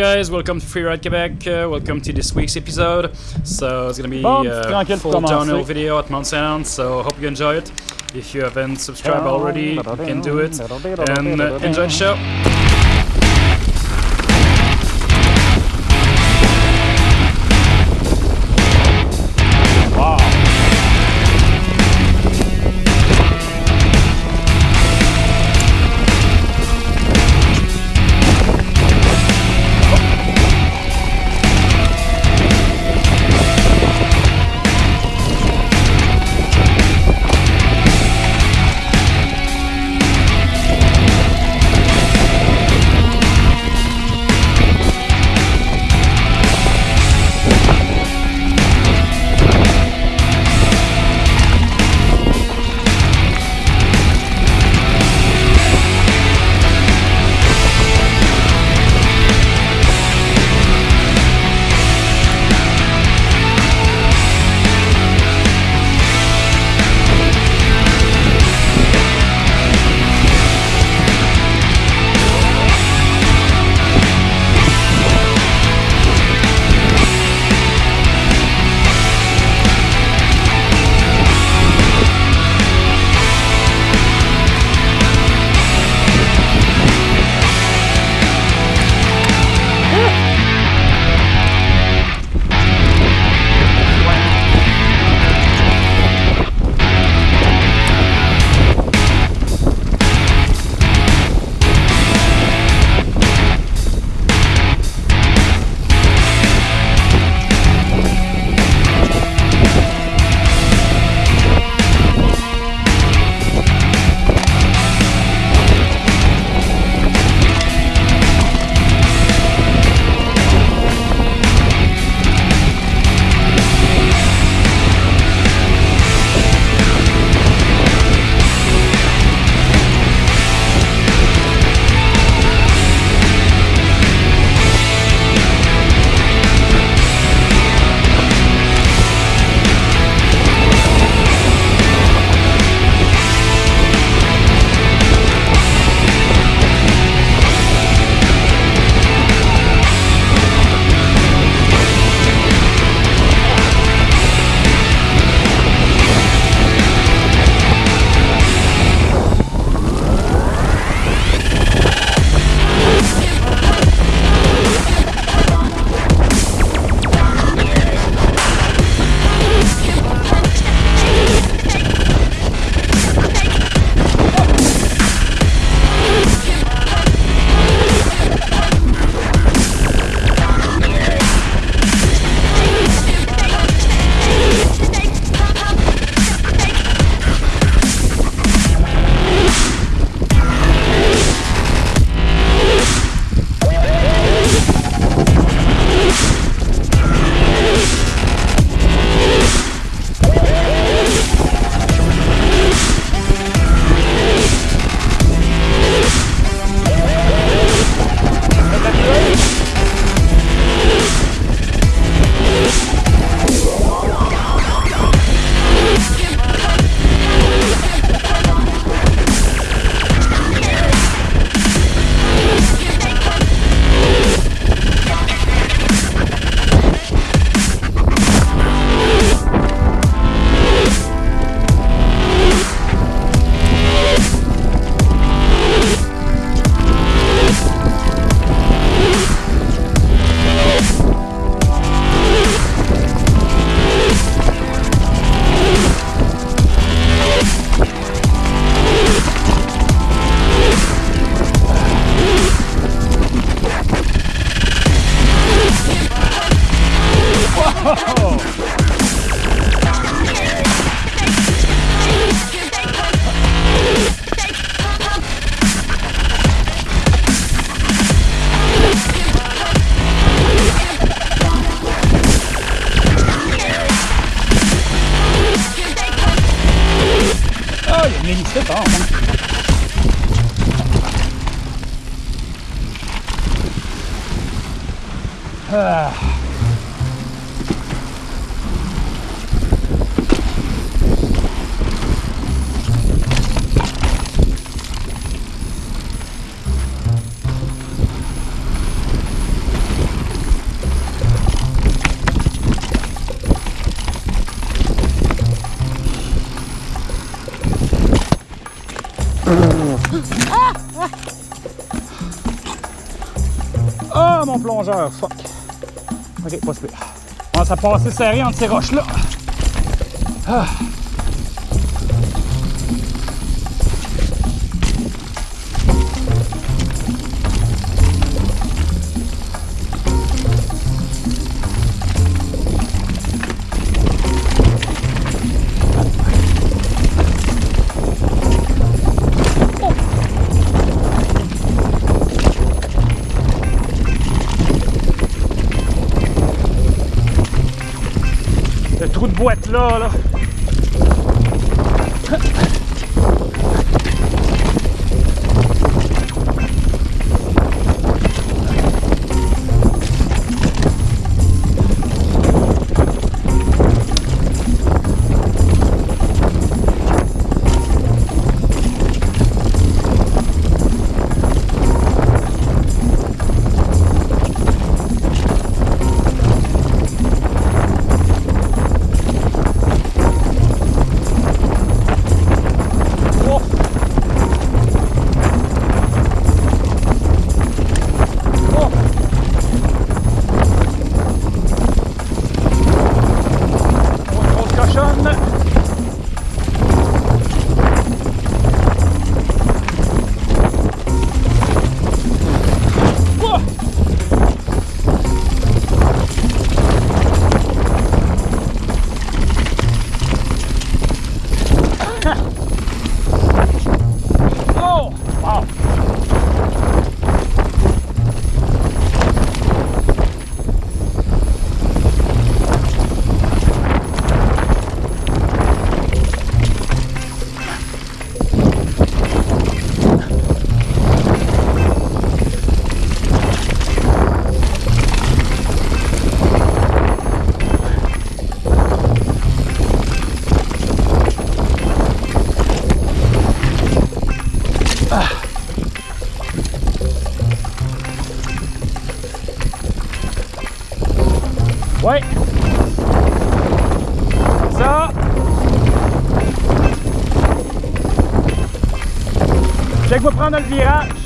Hey guys, welcome to Freeride Quebec. Uh, welcome to this week's episode. So it's gonna be a tranquille full downhill video at Mount Saint So hope you enjoy it. If you haven't subscribed already, you can do it. And uh, enjoy the show. Fuck. Ok, pas super. On va passer serré entre ces roches-là. Ah. Le trou de boîte là, là. Dès que vous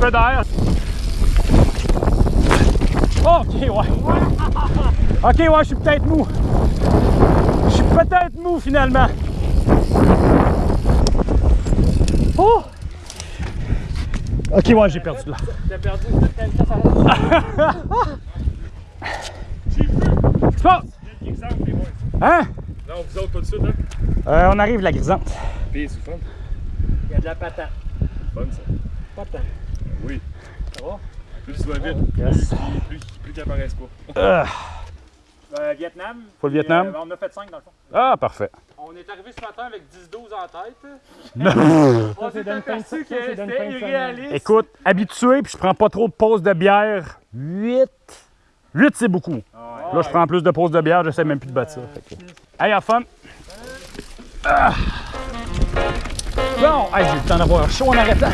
peu d'air. Oh, ok, ouais. Ok, ouais, je suis peut-être mou. Je suis peut-être mou finalement. Oh! Ok, ouais, j'ai perdu là. T'as perdu quelqu'un Qu'est-ce qui se passe? Hein? Non, vous autres, tout de suite, hein? Euh, on arrive la grisante. Puis, c'est fun. Il y a de la patate. Fun, ça. Patate. Oui. Ça va? Plus tu vas vite, Yes. plus, plus, plus qu'ils apparaissent pas. Euh, Euh, Vietnam. Faut le Vietnam? Euh, on a fait 5 dans le fond. ah, parfait. On est arrivé ce matin avec 10-12 en tête. on s'est aperçu que c'était irréaliste. Écoute, habitué, puis je prends pas trop de pauses de bière. 8. 8, c'est beaucoup. Là, je prends plus de pauses de bière, j'essaie même plus de battre ça. Fait que- Hey, have fun! Ah. Bon, hey, j'ai eu le temps d'avoir chaud en arrêtant.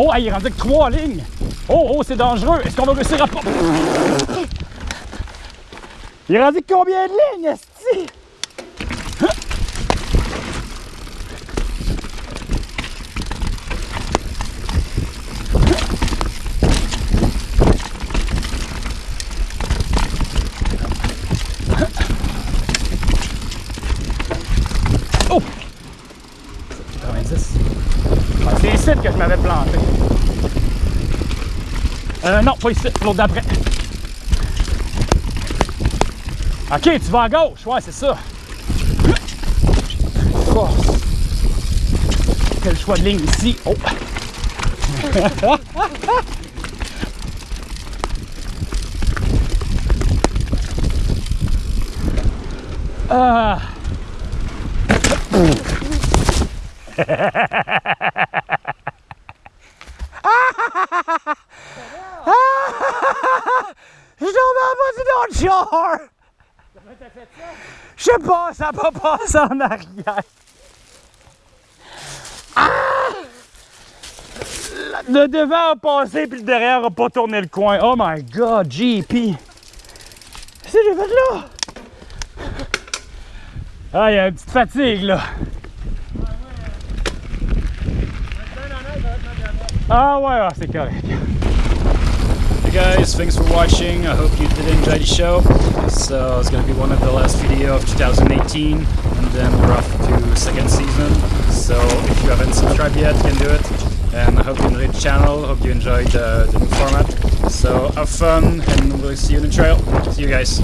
Oh, il est rendu avec trois lignes. Oh, oh, c'est dangereux. Est-ce qu'on va réussir à. Il est rendu combien de lignes, esti? Oh! 90. Ah, c'est ici que je m'avais planté. Euh, non, pas ici, l'autre d'après. Ok, tu vas à gauche, ouais, c'est ça. Quel choix de ligne ici? Oh! ah! Je tombe en Je sais pas, ça n'a pas passé en arrière. Ah! Le devant a passé puis le derrière a pas tourné le coin. Oh my god, JP! Qu'est-ce que j'ai fait là? Ah, il y a une petite fatigue là. Ah ouais, ah, c'est correct. Hey guys, thanks for watching. I hope you did enjoy the show. So it's gonna be one of the last video of 2018, and then we're off to second season. So if you haven't subscribed yet, you can do it. And I hope you enjoyed the channel. Hope you enjoyed the, the new format. So have fun, and we'll see you in the trail. See you guys.